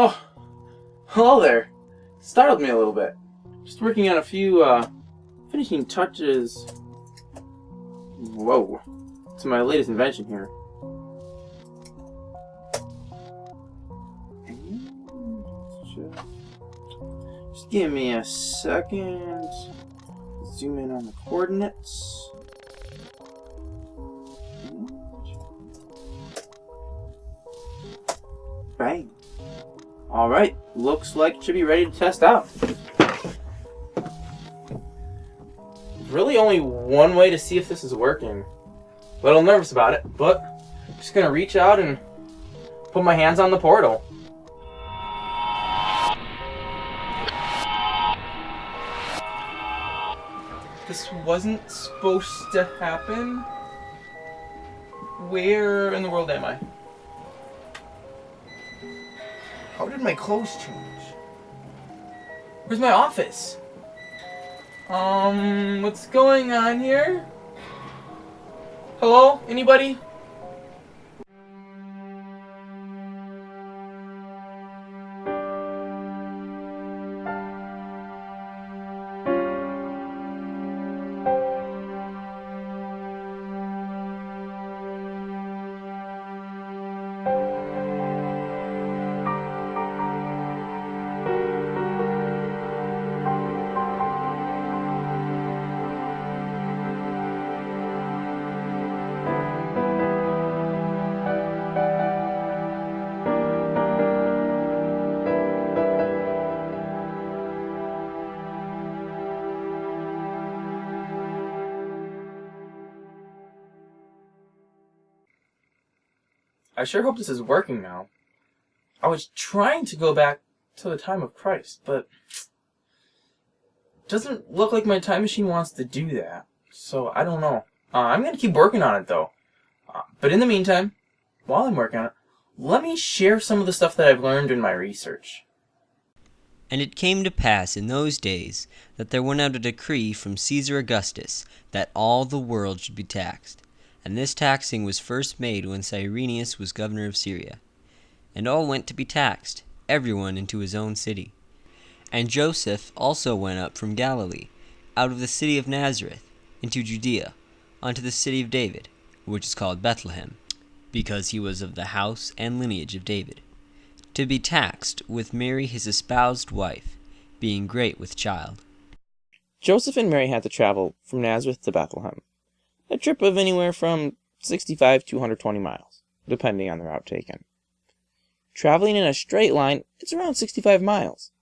Oh, hello there. Startled me a little bit. Just working on a few uh, finishing touches. Whoa. To my latest invention here. Just give me a second. Zoom in on the coordinates. Bang. Alright, looks like it should be ready to test out. Really only one way to see if this is working. A little nervous about it, but I'm just gonna reach out and put my hands on the portal. This wasn't supposed to happen. Where in the world am I? How did my clothes change? Where's my office? Um, what's going on here? Hello? Anybody? I sure hope this is working now. I was trying to go back to the time of Christ, but doesn't look like my time machine wants to do that. So I don't know. Uh, I'm gonna keep working on it though. Uh, but in the meantime, while I'm working on it, let me share some of the stuff that I've learned in my research. And it came to pass in those days that there went out a decree from Caesar Augustus that all the world should be taxed. And this taxing was first made when Cyrenius was governor of Syria. And all went to be taxed, every one into his own city. And Joseph also went up from Galilee, out of the city of Nazareth, into Judea, unto the city of David, which is called Bethlehem, because he was of the house and lineage of David, to be taxed with Mary his espoused wife, being great with child. Joseph and Mary had to travel from Nazareth to Bethlehem, a trip of anywhere from 65 to 120 miles, depending on the route taken. Traveling in a straight line, it's around 65 miles.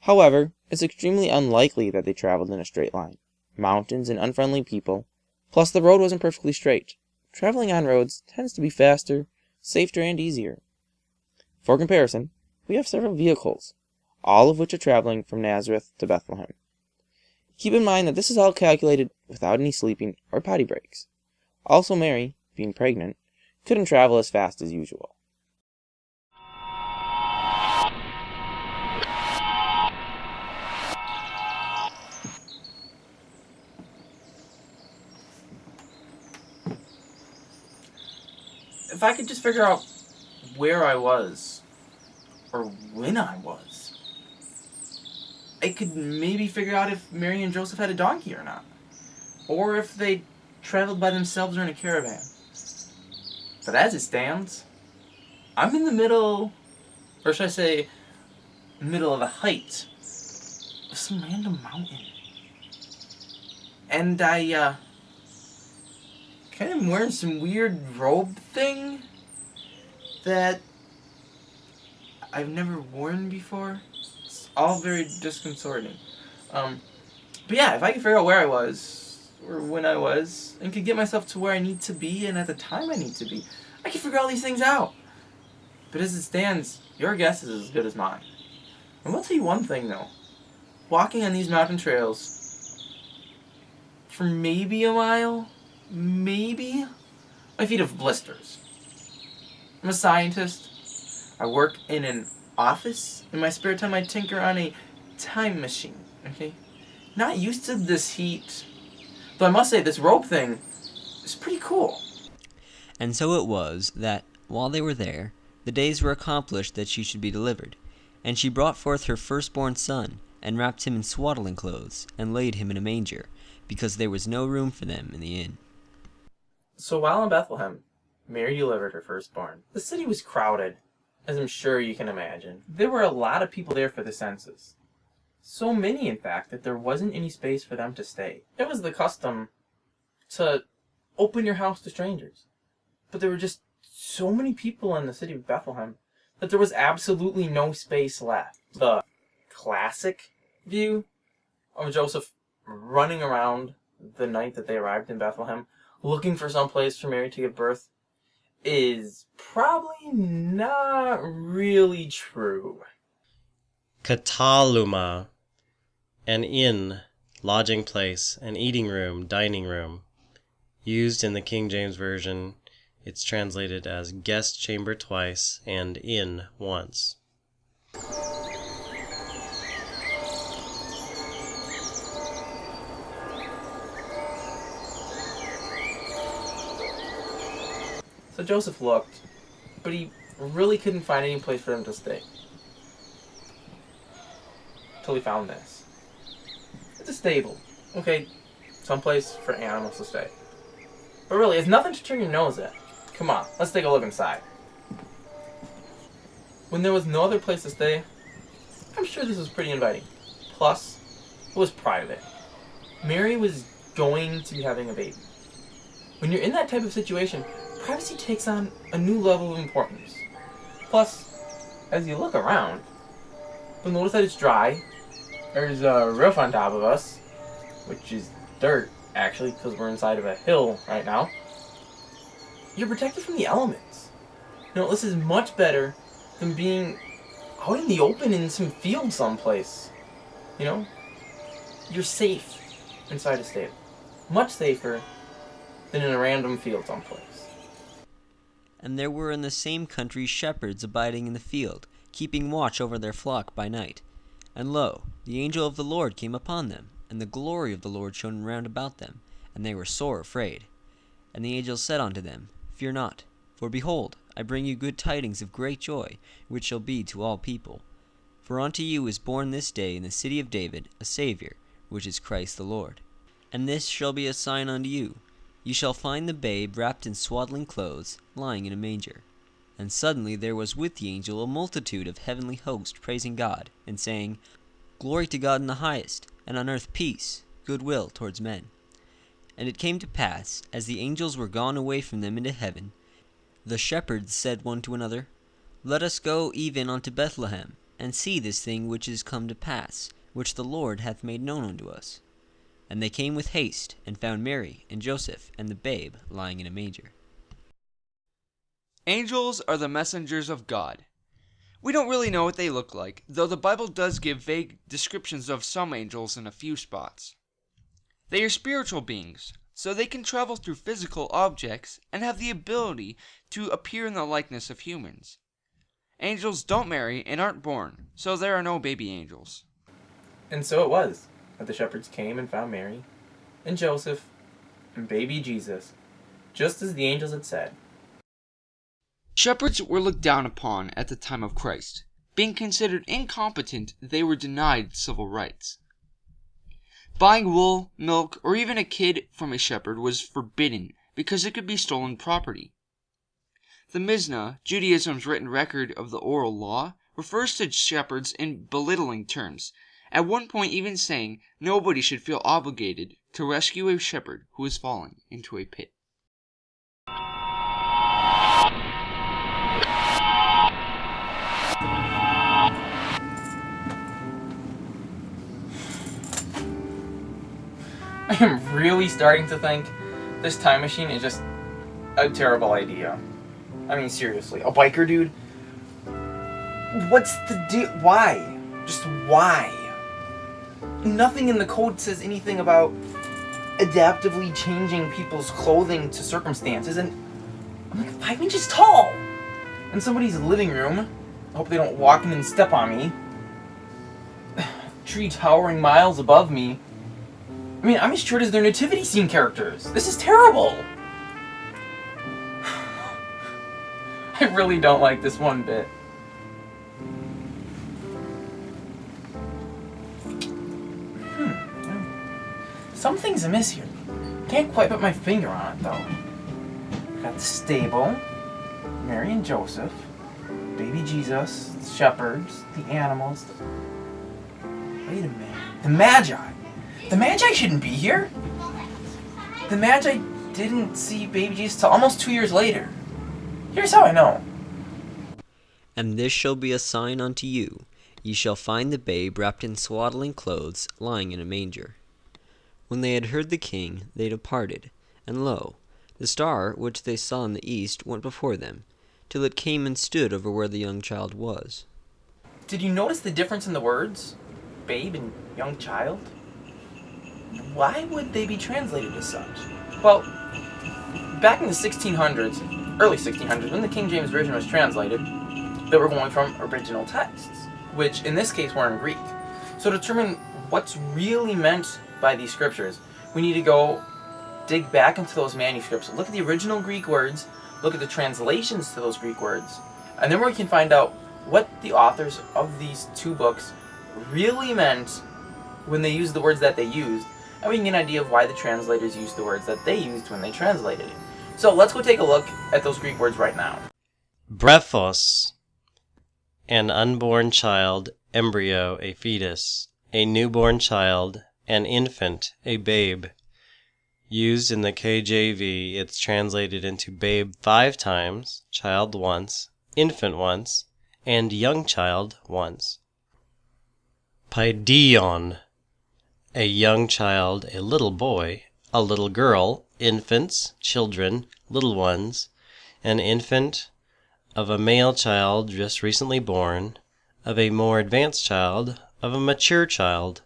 However, it's extremely unlikely that they traveled in a straight line. Mountains and unfriendly people, plus the road wasn't perfectly straight. Traveling on roads tends to be faster, safer, and easier. For comparison, we have several vehicles, all of which are traveling from Nazareth to Bethlehem. Keep in mind that this is all calculated without any sleeping or potty breaks. Also, Mary, being pregnant, couldn't travel as fast as usual. If I could just figure out where I was, or when I was, I could maybe figure out if Mary and Joseph had a donkey or not. Or if they traveled by themselves or in a caravan. But as it stands, I'm in the middle, or should I say, middle of a height of some random mountain. And I, uh, kind of wearing some weird robe thing that I've never worn before. All very disconcerting. Um, but yeah, if I could figure out where I was, or when I was, and could get myself to where I need to be and at the time I need to be, I could figure all these things out. But as it stands, your guess is as good as mine. I will tell you one thing though. Walking on these mountain trails for maybe a mile, maybe, my feet have blisters. I'm a scientist. I work in an office. In my spare time, I tinker on a time machine, okay? Not used to this heat. Though I must say, this rope thing is pretty cool. And so it was that, while they were there, the days were accomplished that she should be delivered. And she brought forth her firstborn son, and wrapped him in swaddling clothes, and laid him in a manger, because there was no room for them in the inn. So while in Bethlehem, Mary delivered her firstborn. The city was crowded, as I'm sure you can imagine. There were a lot of people there for the census. So many, in fact, that there wasn't any space for them to stay. It was the custom to open your house to strangers. But there were just so many people in the city of Bethlehem that there was absolutely no space left. The classic view of Joseph running around the night that they arrived in Bethlehem, looking for some place for Mary to give birth, is probably not really true. Kataluma, an inn, lodging place, an eating room, dining room. Used in the King James Version, it's translated as guest chamber twice and inn once. So Joseph looked, but he really couldn't find any place for him to stay. Till he found this. It's a stable. Okay, someplace for animals to stay. But really, it's nothing to turn your nose at. Come on, let's take a look inside. When there was no other place to stay, I'm sure this was pretty inviting. Plus, it was private. Mary was going to be having a baby. When you're in that type of situation, privacy takes on a new level of importance. Plus, as you look around, you'll notice that it's dry. There's a roof on top of us, which is dirt, actually, because we're inside of a hill right now. You're protected from the elements. You know, this is much better than being out in the open in some field someplace. You know? You're safe inside a stable. Much safer than in a random field someplace. And there were in the same country shepherds abiding in the field, keeping watch over their flock by night. And lo, the angel of the Lord came upon them, and the glory of the Lord shone round about them, and they were sore afraid. And the angel said unto them, Fear not, for behold, I bring you good tidings of great joy, which shall be to all people. For unto you is born this day in the city of David a Saviour, which is Christ the Lord. And this shall be a sign unto you Ye shall find the babe wrapped in swaddling clothes, lying in a manger. And suddenly there was with the angel a multitude of heavenly hosts praising God, and saying, Glory to God in the highest, and on earth peace, good will towards men. And it came to pass, as the angels were gone away from them into heaven, the shepherds said one to another, Let us go even unto Bethlehem, and see this thing which is come to pass, which the Lord hath made known unto us. And they came with haste, and found Mary and Joseph and the babe lying in a manger. Angels are the messengers of God. We don't really know what they look like, though the Bible does give vague descriptions of some angels in a few spots. They are spiritual beings, so they can travel through physical objects and have the ability to appear in the likeness of humans. Angels don't marry and aren't born, so there are no baby angels. And so it was that the shepherds came and found Mary, and Joseph, and baby Jesus, just as the angels had said. Shepherds were looked down upon at the time of Christ. Being considered incompetent, they were denied civil rights. Buying wool, milk, or even a kid from a shepherd was forbidden because it could be stolen property. The Mishnah, Judaism's written record of the oral law, refers to shepherds in belittling terms, at one point even saying nobody should feel obligated to rescue a shepherd who has fallen into a pit. I am really starting to think this time machine is just a terrible idea. I mean, seriously, a biker dude? What's the deal? Why? Just why? Nothing in the code says anything about adaptively changing people's clothing to circumstances, and I'm like five inches tall! In somebody's living room. I hope they don't walk in and step on me. Tree towering miles above me. I mean, I'm as short as their nativity scene characters. This is terrible! I really don't like this one bit. Something's amiss here. Can't quite put my finger on it though. Got the stable, Mary and Joseph, baby Jesus, the shepherds, the animals. Wait a minute. The Magi. The Magi shouldn't be here. The Magi didn't see baby Jesus till almost two years later. Here's how I know. And this shall be a sign unto you Ye shall find the babe wrapped in swaddling clothes, lying in a manger. When they had heard the king, they departed, and lo, the star which they saw in the east went before them, till it came and stood over where the young child was. Did you notice the difference in the words? Babe and young child? Why would they be translated as such? Well, back in the 1600s, early 1600s, when the King James Version was translated, they were going from original texts which in this case were in Greek. So to determine what's really meant by these scriptures, we need to go dig back into those manuscripts, look at the original Greek words, look at the translations to those Greek words, and then we can find out what the authors of these two books really meant when they used the words that they used, and we can get an idea of why the translators used the words that they used when they translated it. So let's go take a look at those Greek words right now. Brephos an unborn child, embryo, a fetus, a newborn child, an infant, a babe. Used in the KJV, it's translated into babe five times, child once, infant once, and young child once. Paidion, a young child, a little boy, a little girl, infants, children, little ones, an infant, of a male child just recently born, of a more advanced child, of a mature child.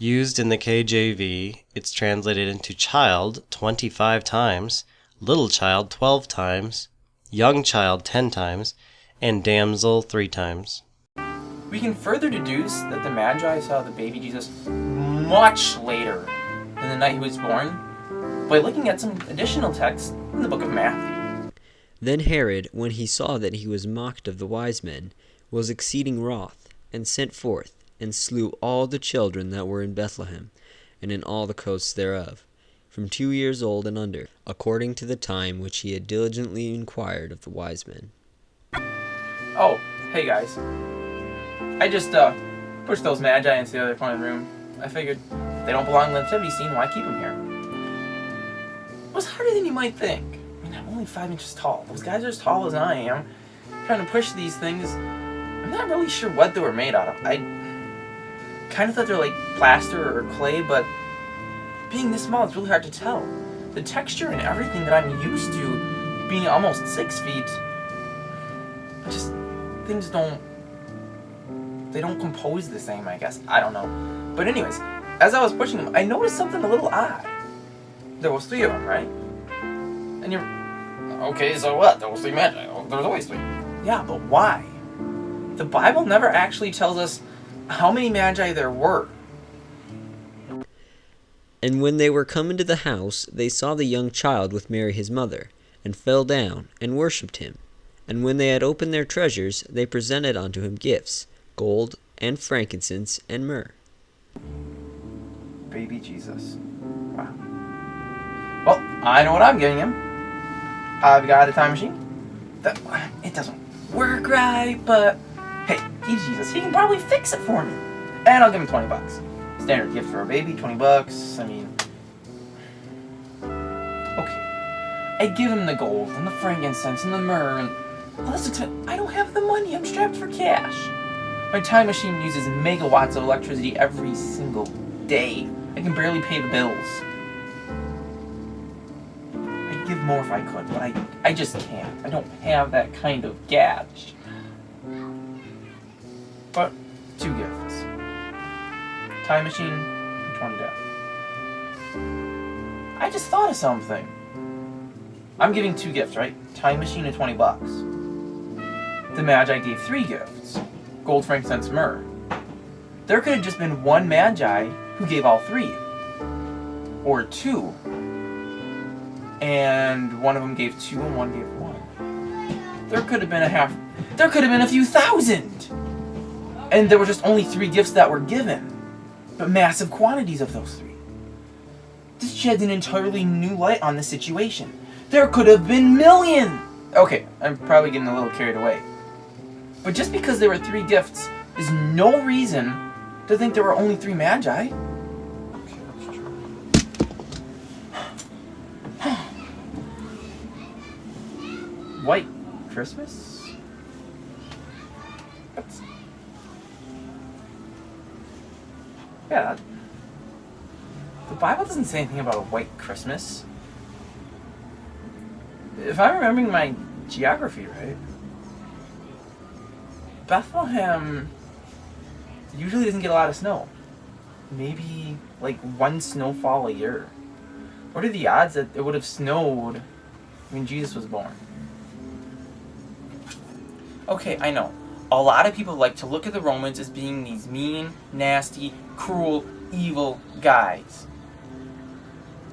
Used in the KJV, it's translated into child 25 times, little child 12 times, young child 10 times, and damsel 3 times. We can further deduce that the Magi saw the baby Jesus much later than the night he was born by looking at some additional texts in the book of Matthew. Then Herod, when he saw that he was mocked of the wise men, was exceeding wroth, and sent forth, and slew all the children that were in Bethlehem, and in all the coasts thereof, from two years old and under, according to the time which he had diligently inquired of the wise men. Oh, hey guys. I just, uh, pushed those magi into the other corner of the room. I figured they don't belong in the nativity scene, why keep them here? It was harder than you might think I mean, I'm only five inches tall. Those guys are as tall as I am. Trying to push these things. I'm not really sure what they were made out of. I kind of thought they're like plaster or clay, but being this small, it's really hard to tell. The texture and everything that I'm used to being almost six feet, just, things don't, they don't compose the same, I guess. I don't know. But anyways, as I was pushing them, I noticed something a little odd. There was three of them, right? And you're Okay, so what? There was three. Oh, there's always three. Yeah, but why? The Bible never actually tells us how many magi there were. And when they were come into the house, they saw the young child with Mary his mother, and fell down, and worshipped him. And when they had opened their treasures, they presented unto him gifts, gold, and frankincense, and myrrh. Baby Jesus. Wow. Well, I know what I'm giving him. I've got a time machine. That, it doesn't work right, but hey, he's Jesus. He can probably fix it for me. And I'll give him 20 bucks. Standard gift for a baby, 20 bucks. I mean, okay. I give him the gold and the frankincense and the myrrh and all. I don't have the money. I'm strapped for cash. My time machine uses megawatts of electricity every single day. I can barely pay the bills I'd give more if I could, but I, I just can't. I don't have that kind of cash. Time machine, and 20 death. I just thought of something. I'm giving two gifts, right? Time machine and 20 bucks. The Magi gave three gifts. Gold, frankincense, myrrh. There could have just been one Magi who gave all three. Or two and one of them gave two and one gave one. There could have been a half, there could have been a few thousand! And there were just only three gifts that were given, but massive quantities of those three. This sheds an entirely new light on the situation. There could have been millions! Okay, I'm probably getting a little carried away. But just because there were three gifts is no reason to think there were only three magi. White Christmas? That's... Yeah. The Bible doesn't say anything about a white Christmas. If I'm remembering my geography right, Bethlehem usually doesn't get a lot of snow. Maybe like one snowfall a year. What are the odds that it would have snowed when Jesus was born? Okay, I know. A lot of people like to look at the Romans as being these mean, nasty, cruel, evil guys.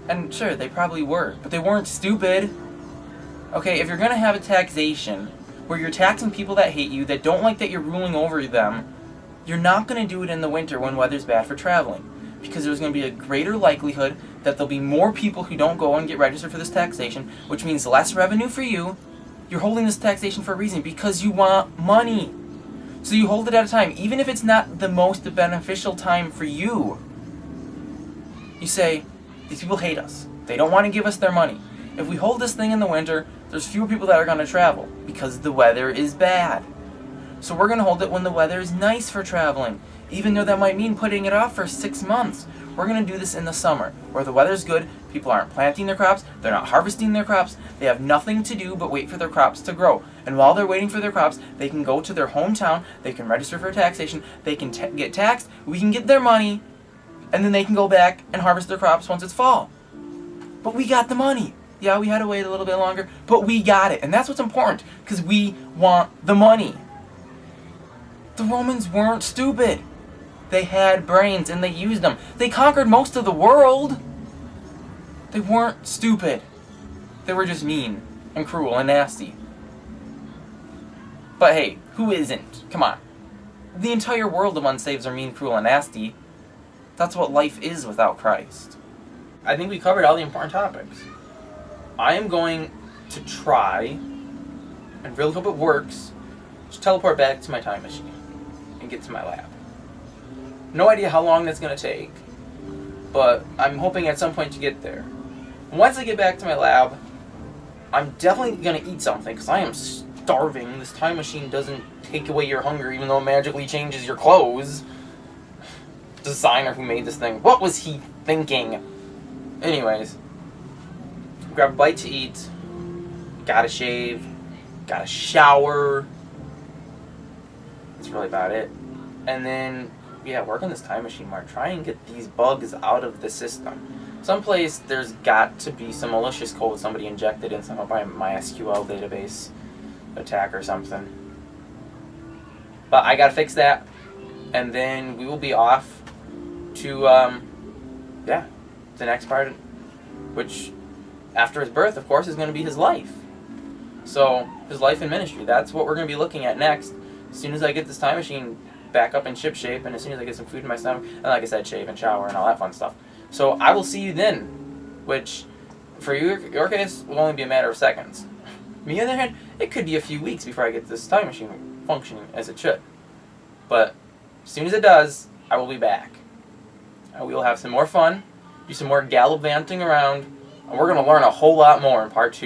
And sure, they probably were, but they weren't stupid. Okay, if you're gonna have a taxation where you're taxing people that hate you, that don't like that you're ruling over them, you're not gonna do it in the winter when weather's bad for traveling. Because there's gonna be a greater likelihood that there'll be more people who don't go and get registered for this taxation, which means less revenue for you. You're holding this taxation for a reason, because you want money. So you hold it at a time, even if it's not the most beneficial time for you. You say, these people hate us. They don't want to give us their money. If we hold this thing in the winter, there's fewer people that are going to travel because the weather is bad. So we're going to hold it when the weather is nice for traveling, even though that might mean putting it off for six months. We're going to do this in the summer, where the weather's good, people aren't planting their crops, they're not harvesting their crops, they have nothing to do but wait for their crops to grow. And while they're waiting for their crops, they can go to their hometown, they can register for taxation, they can get taxed, we can get their money, and then they can go back and harvest their crops once it's fall. But we got the money. Yeah, we had to wait a little bit longer, but we got it. And that's what's important, because we want the money. The Romans weren't stupid. They had brains and they used them. They conquered most of the world. They weren't stupid. They were just mean and cruel and nasty. But hey, who isn't? Come on. The entire world of unsaves are mean, cruel, and nasty. That's what life is without Christ. I think we covered all the important topics. I am going to try, and really hope it works, to teleport back to my time machine and get to my lab. No idea how long that's going to take, but I'm hoping at some point to get there. Once I get back to my lab, I'm definitely going to eat something because I am starving. This time machine doesn't take away your hunger even though it magically changes your clothes. Designer who made this thing. What was he thinking? Anyways, grab a bite to eat, gotta shave, gotta shower. Really about it. And then, yeah, work on this time machine more. Try and get these bugs out of the system. Someplace there's got to be some malicious code somebody injected in some by MySQL database attack or something. But I gotta fix that, and then we will be off to, um, yeah, the next part, which after his birth, of course, is going to be his life. So, his life and ministry. That's what we're going to be looking at next. As soon as I get this time machine back up in ship shape, and as soon as I get some food in my stomach, and like I said, shave and shower and all that fun stuff. So, I will see you then, which, for your, your case, will only be a matter of seconds. Me, on the other hand, it could be a few weeks before I get this time machine functioning as it should. But, as soon as it does, I will be back. And we will have some more fun, do some more gallivanting around, and we're going to learn a whole lot more in part two.